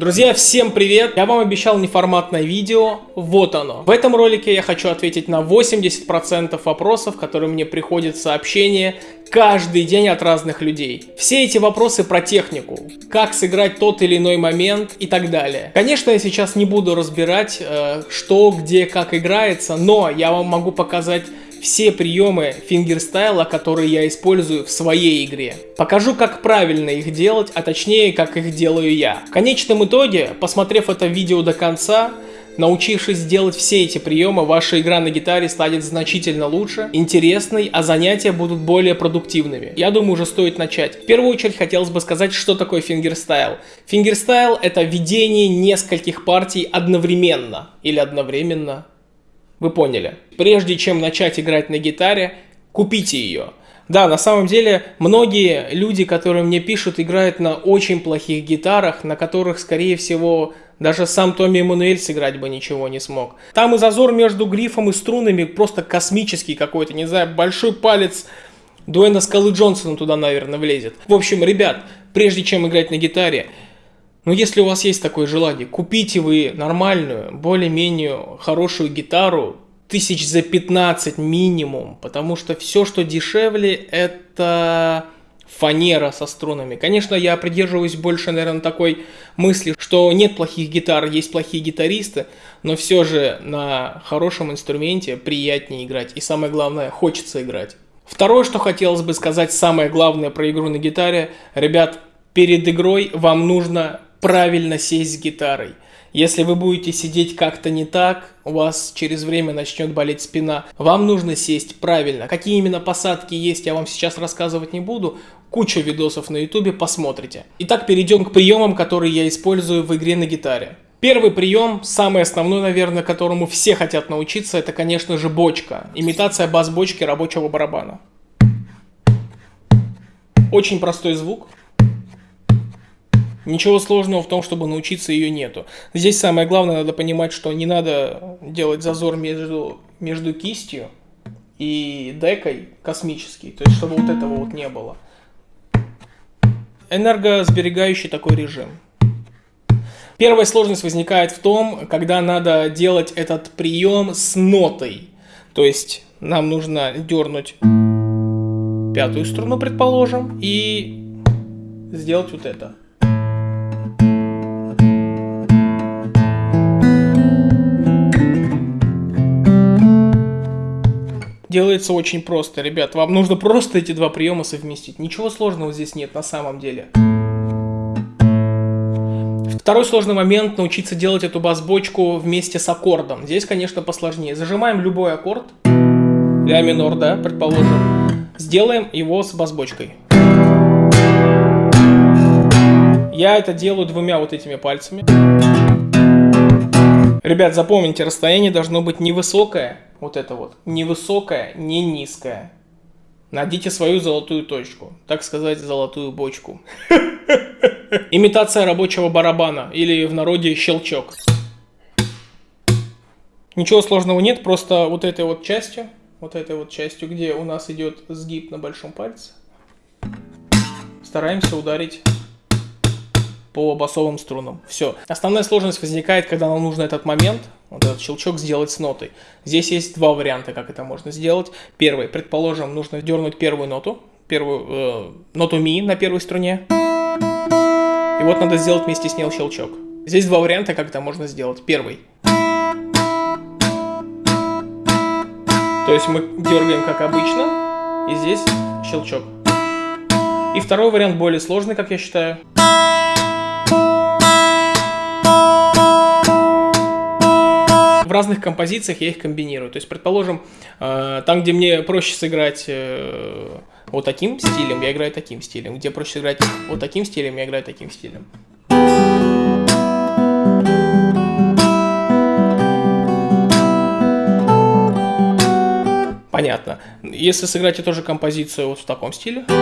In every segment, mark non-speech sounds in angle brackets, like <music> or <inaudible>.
Друзья, всем привет! Я вам обещал неформатное видео, вот оно. В этом ролике я хочу ответить на 80% вопросов, которые мне приходят в сообщения каждый день от разных людей. Все эти вопросы про технику, как сыграть тот или иной момент и так далее. Конечно, я сейчас не буду разбирать, э, что, где, как играется, но я вам могу показать все приемы фингерстайла, которые я использую в своей игре. Покажу, как правильно их делать, а точнее, как их делаю я. В конечном итоге, посмотрев это видео до конца, Научившись делать все эти приемы, ваша игра на гитаре станет значительно лучше, интересной, а занятия будут более продуктивными. Я думаю, уже стоит начать. В первую очередь хотелось бы сказать, что такое фингерстайл. Фингерстайл это ведение нескольких партий одновременно или одновременно вы поняли. Прежде чем начать играть на гитаре, купите ее. Да, на самом деле, многие люди, которые мне пишут, играют на очень плохих гитарах, на которых, скорее всего, даже сам Томми Эммануэль сыграть бы ничего не смог. Там и зазор между грифом и струнами просто космический какой-то, не знаю, большой палец Дуэна Скалы Джонсона туда, наверное, влезет. В общем, ребят, прежде чем играть на гитаре, но если у вас есть такое желание, купите вы нормальную, более-менее хорошую гитару, тысяч за 15 минимум, потому что все, что дешевле, это фанера со струнами. Конечно, я придерживаюсь больше, наверное, такой мысли, что нет плохих гитар, есть плохие гитаристы, но все же на хорошем инструменте приятнее играть. И самое главное, хочется играть. Второе, что хотелось бы сказать, самое главное про игру на гитаре. Ребят, перед игрой вам нужно правильно сесть с гитарой. Если вы будете сидеть как-то не так, у вас через время начнет болеть спина. Вам нужно сесть правильно. Какие именно посадки есть, я вам сейчас рассказывать не буду. Куча видосов на ютубе, посмотрите. Итак, перейдем к приемам, которые я использую в игре на гитаре. Первый прием, самый основной, наверное, которому все хотят научиться, это, конечно же, бочка. Имитация бас-бочки рабочего барабана. Очень простой звук. Ничего сложного в том, чтобы научиться ее нету. Здесь самое главное, надо понимать, что не надо делать зазор между, между кистью и декой космический. То есть, чтобы вот этого вот не было. Энергосберегающий такой режим. Первая сложность возникает в том, когда надо делать этот прием с нотой. То есть нам нужно дернуть пятую струну, предположим, и сделать вот это. Делается очень просто, ребят. Вам нужно просто эти два приема совместить. Ничего сложного здесь нет на самом деле. Второй сложный момент – научиться делать эту бас-бочку вместе с аккордом. Здесь, конечно, посложнее. Зажимаем любой аккорд, ля минор, да, предположим. Сделаем его с бас-бочкой. Я это делаю двумя вот этими пальцами. Ребят, запомните, расстояние должно быть невысокое, вот это вот, не высокое, не низкое. Найдите свою золотую точку, так сказать, золотую бочку. <laughs> Имитация рабочего барабана, или в народе щелчок. Ничего сложного нет, просто вот этой вот частью, вот этой вот частью, где у нас идет сгиб на большом пальце, стараемся ударить по басовым струнам. Все. Основная сложность возникает, когда нам нужно этот момент, вот этот щелчок сделать с нотой. Здесь есть два варианта, как это можно сделать. Первый, предположим, нужно дернуть первую ноту, первую э, ноту ми на первой струне. И вот надо сделать вместе с ней щелчок. Здесь два варианта, как это можно сделать. Первый. То есть мы дергаем как обычно, и здесь щелчок. И второй вариант более сложный, как я считаю. Разных композициях я их комбинирую. То есть, предположим, э, там, где мне проще сыграть э, вот таким стилем, я играю таким стилем. Где проще сыграть вот таким стилем, я играю таким стилем. Понятно. Если сыграть эту же композицию вот в таком стиле, то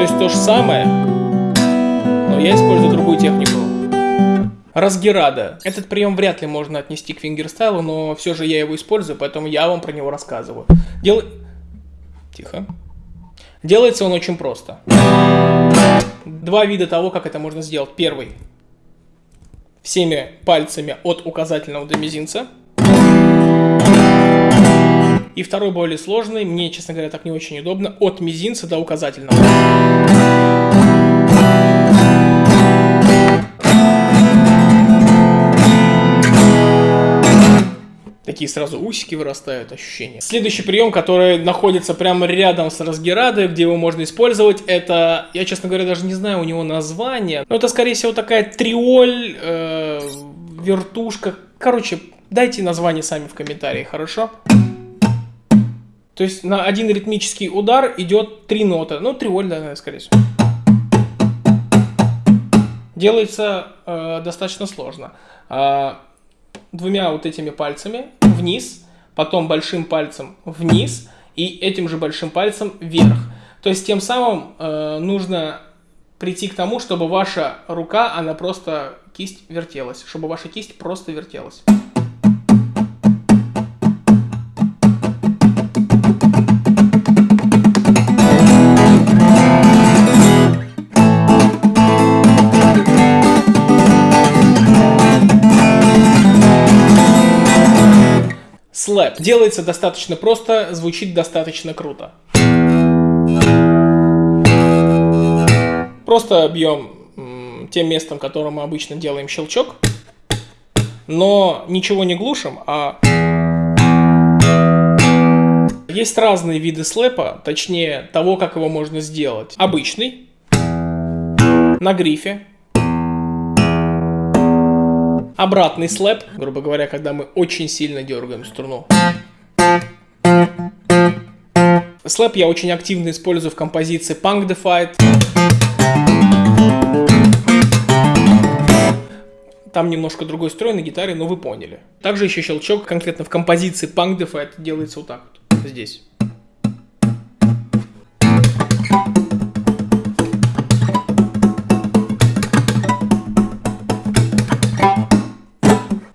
есть то же самое, но я использую другую технику. Разгерада. Этот прием вряд ли можно отнести к фингерстайлу, но все же я его использую, поэтому я вам про него рассказываю. Дел... Тихо. Делается он очень просто. Два вида того, как это можно сделать. Первый. Всеми пальцами от указательного до мизинца. И второй более сложный, мне, честно говоря, так не очень удобно, от мизинца до указательного. Такие сразу усики вырастают, ощущения. Следующий прием, который находится прямо рядом с разгерадой, где его можно использовать, это, я, честно говоря, даже не знаю у него название, но это, скорее всего, такая триоль, э, вертушка. Короче, дайте название сами в комментарии, хорошо? То есть на один ритмический удар идет три ноты. Ну, триоль, да, скорее всего. Делается э, достаточно сложно. Двумя вот этими пальцами вниз, потом большим пальцем вниз и этим же большим пальцем вверх. То есть тем самым э, нужно прийти к тому, чтобы ваша рука, она просто кисть вертелась, чтобы ваша кисть просто вертелась. Slap. Делается достаточно просто, звучит достаточно круто. Просто бьем тем местом, которым мы обычно делаем щелчок, но ничего не глушим, а... Есть разные виды слэпа, точнее того, как его можно сделать. Обычный, на грифе, Обратный слэп, грубо говоря, когда мы очень сильно дергаем струну. Слэп я очень активно использую в композиции Punk the Fight. Там немножко другой строй на гитаре, но вы поняли. Также еще щелчок конкретно в композиции Punk the Fight делается вот так вот, здесь.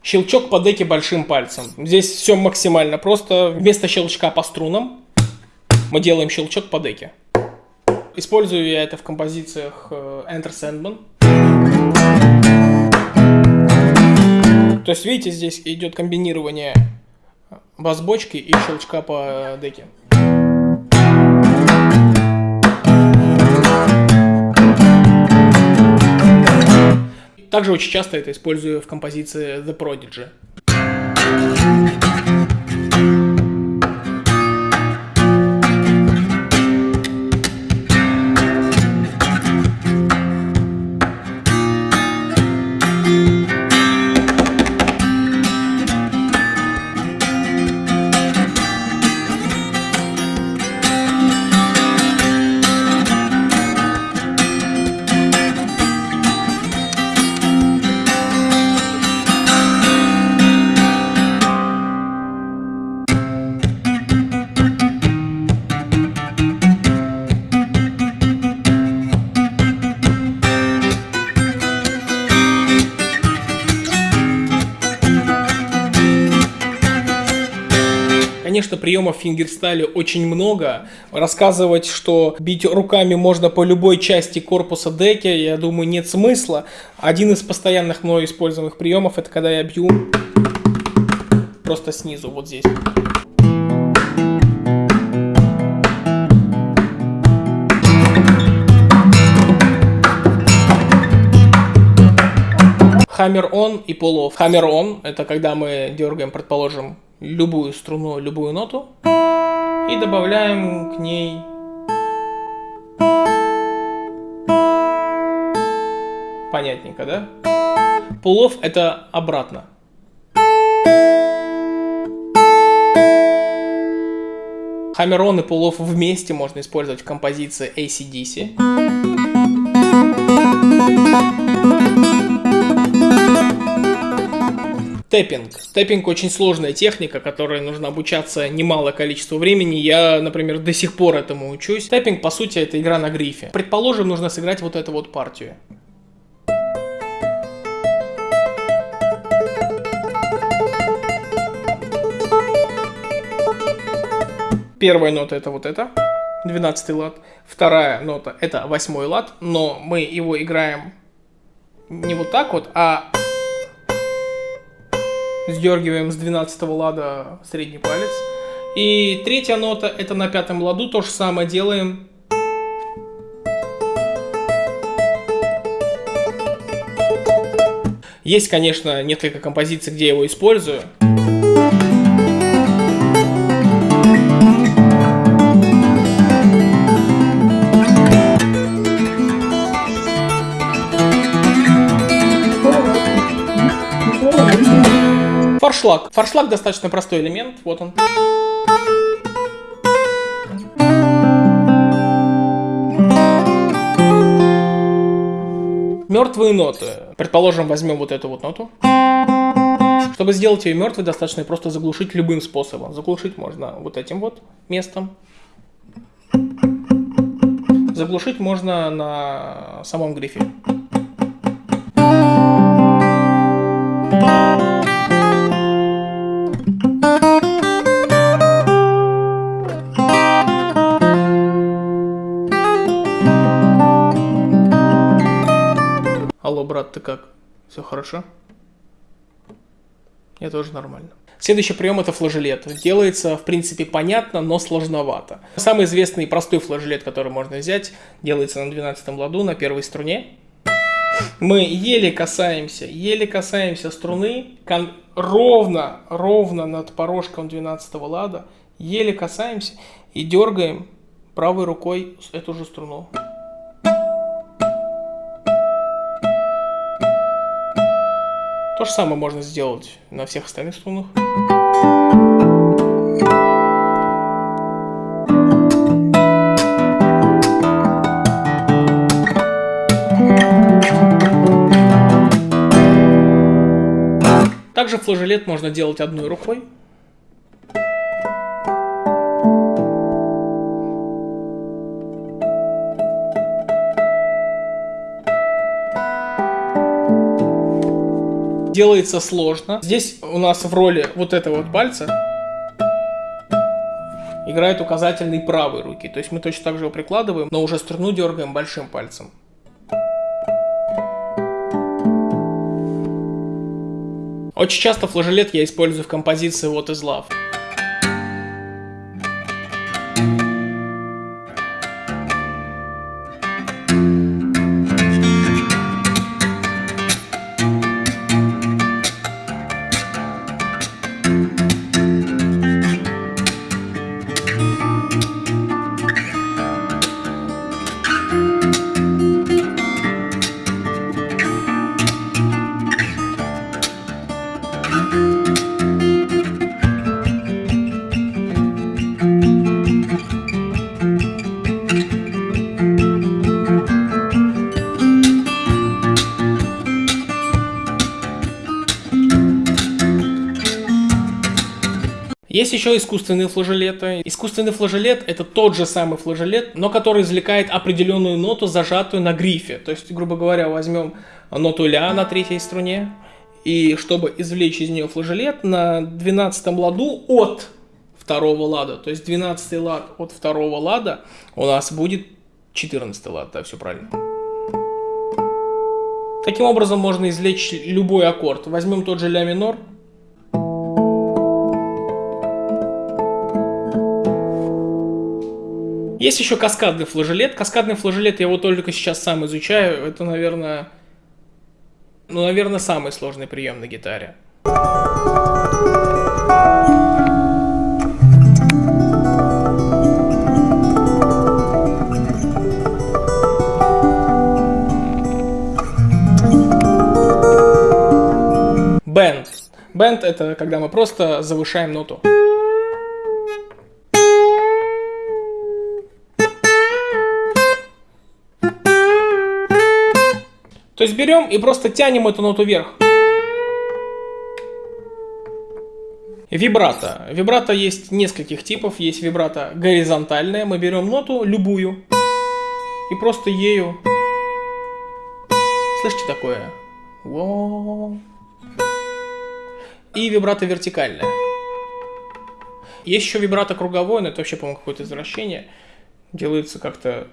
Щелчок по деке большим пальцем. Здесь все максимально просто. Вместо щелчка по струнам мы делаем щелчок по деке. Использую я это в композициях э, Enter Sandman. То есть, видите, здесь идет комбинирование бас-бочки и щелчка по деке. Также очень часто это использую в композиции The Prodigy. Конечно, приемов в фингерстайле очень много. Рассказывать, что бить руками можно по любой части корпуса деки, я думаю, нет смысла. Один из постоянных мной используемых приемов, это когда я бью просто снизу, вот здесь. Hammer on и off. Hammer on это когда мы дергаем, предположим, любую струну, любую ноту и добавляем к ней понятненько, да? Pull-off это обратно. Hammer-on и pull-off вместе можно использовать в композиции ACDC. Тэппинг. Тэппинг очень сложная техника, которой нужно обучаться немалое количество времени. Я, например, до сих пор этому учусь. Тэппинг, по сути, это игра на грифе. Предположим, нужно сыграть вот эту вот партию. Первая нота это вот это. 12 лад. Вторая нота это восьмой лад, но мы его играем не вот так вот, а сдергиваем с 12 лада средний палец. И третья нота это на пятом ладу, то же самое делаем. Есть, конечно, несколько композиций, где я его использую. Форшлаг. Форшлаг достаточно простой элемент. Вот он. Мертвые ноты. Предположим, возьмем вот эту вот ноту. Чтобы сделать ее мертвой, достаточно просто заглушить любым способом. Заглушить можно вот этим вот местом. Заглушить можно на самом грифе. Брат, ты как? Все хорошо? Я тоже нормально. Следующий прием это флажелет. Делается, в принципе, понятно, но сложновато. Самый известный и простой флажелет, который можно взять, делается на 12 ладу, на первой струне. Мы еле касаемся, еле касаемся струны, ровно, ровно над порожком 12 лада, еле касаемся и дергаем правой рукой эту же струну. То же самое можно сделать на всех остальных струнах. Также флажолет можно делать одной рукой. Делается сложно. Здесь у нас в роли вот этого вот пальца играет указательный правой руки. То есть мы точно так же его прикладываем, но уже струну дергаем большим пальцем. Очень часто флажолет я использую в композиции What is Love. Есть еще искусственные флажолеты. Искусственный флажолет это тот же самый флажолет, но который извлекает определенную ноту, зажатую на грифе. То есть, грубо говоря, возьмем ноту ля на третьей струне, и чтобы извлечь из нее флажолет, на 12 ладу от второго лада, то есть 12 лад от второго лада у нас будет 14 лад, да, все правильно. Таким образом можно извлечь любой аккорд. Возьмем тот же ля минор, Есть еще каскадный флажелет. Каскадный флажелет я его только сейчас сам изучаю. Это, наверное, ну, наверное, самый сложный прием на гитаре. Бенд. Бенд это когда мы просто завышаем ноту. То есть берем и просто тянем эту ноту вверх. Вибрато. Вибрато есть нескольких типов. Есть вибрато горизонтальное. Мы берем ноту любую и просто ею... Слышите такое? И вибрато вертикальное. Есть еще вибрато круговое, но это вообще, по-моему, какое-то извращение. делается как-то...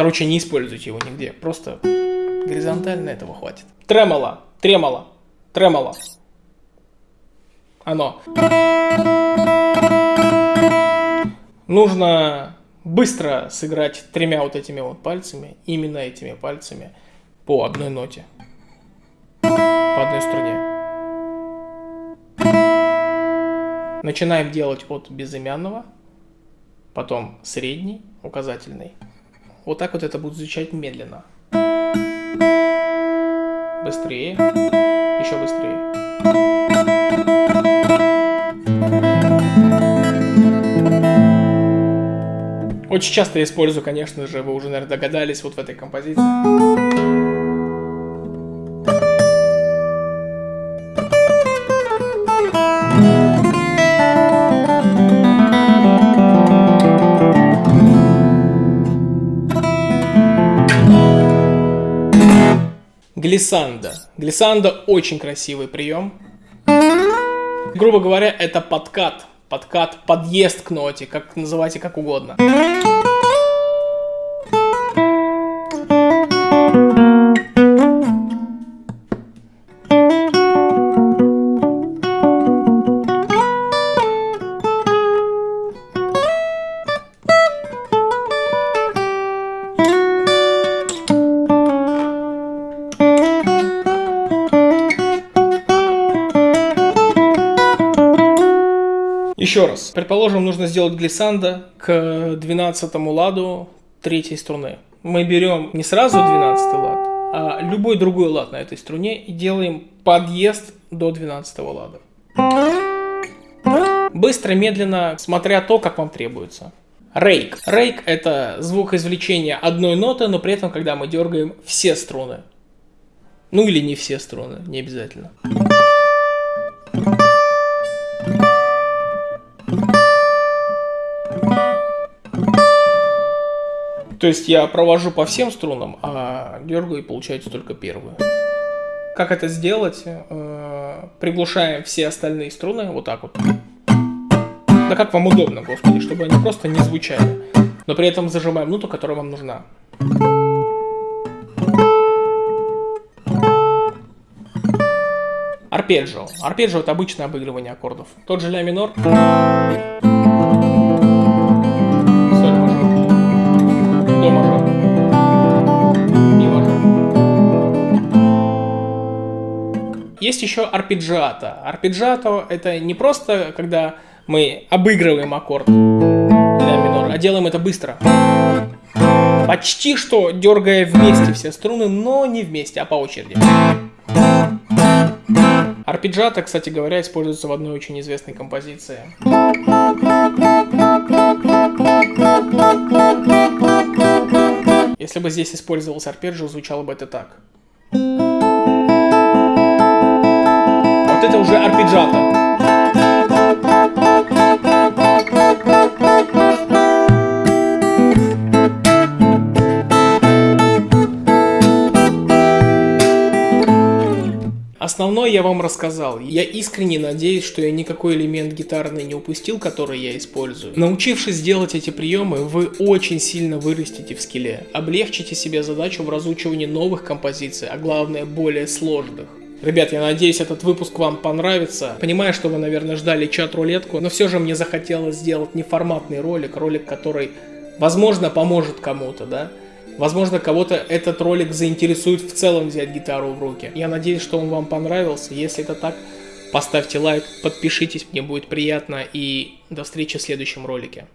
Короче, не используйте его нигде, просто горизонтально этого хватит. Тремоло, тремоло, тремоло. Оно. Нужно быстро сыграть тремя вот этими вот пальцами, именно этими пальцами, по одной ноте, по одной струне. Начинаем делать от безымянного, потом средний, указательный. Вот так вот это будет звучать медленно. Быстрее, еще быстрее. Очень часто я использую, конечно же, вы уже, наверное, догадались, вот в этой композиции. Глиссанда. Глиссанда очень красивый прием. Грубо говоря, это подкат подкат, подъезд к ноте, как называйте как угодно. Еще раз. Предположим, нужно сделать глиссандо к 12 ладу третьей струны. Мы берем не сразу 12 лад, а любой другой лад на этой струне и делаем подъезд до 12 лада. Быстро, медленно, смотря то, как вам требуется. Рейк. Рейк это звук извлечения одной ноты, но при этом, когда мы дергаем все струны. Ну или не все струны, не обязательно. То есть я провожу по всем струнам, а дергаю и получается только первую. Как это сделать? Э, приглушаем все остальные струны, вот так вот. Да как вам удобно, господи, чтобы они просто не звучали. Но при этом зажимаем ноту, которая вам нужна. Арпеджио. Арпеджио это обычное обыгрывание аккордов. Тот же ля минор. Есть еще арпеджиато. Арпеджиато это не просто, когда мы обыгрываем аккорд ля минор, а делаем это быстро. Почти что дергая вместе все струны, но не вместе, а по очереди. Арпеджиато, кстати говоря, используется в одной очень известной композиции. Если бы здесь использовался арпеджио, звучало бы это так. Вот это уже арпеджиато. Основной я вам рассказал. Я искренне надеюсь, что я никакой элемент гитарный не упустил, который я использую. Научившись делать эти приемы, вы очень сильно вырастете в скилле. Облегчите себе задачу в разучивании новых композиций, а главное более сложных. Ребят, я надеюсь, этот выпуск вам понравится. Понимаю, что вы, наверное, ждали чат-рулетку, но все же мне захотелось сделать неформатный ролик, ролик, который, возможно, поможет кому-то, да? Возможно, кого-то этот ролик заинтересует в целом взять гитару в руки. Я надеюсь, что он вам понравился. Если это так, поставьте лайк, подпишитесь, мне будет приятно. И до встречи в следующем ролике.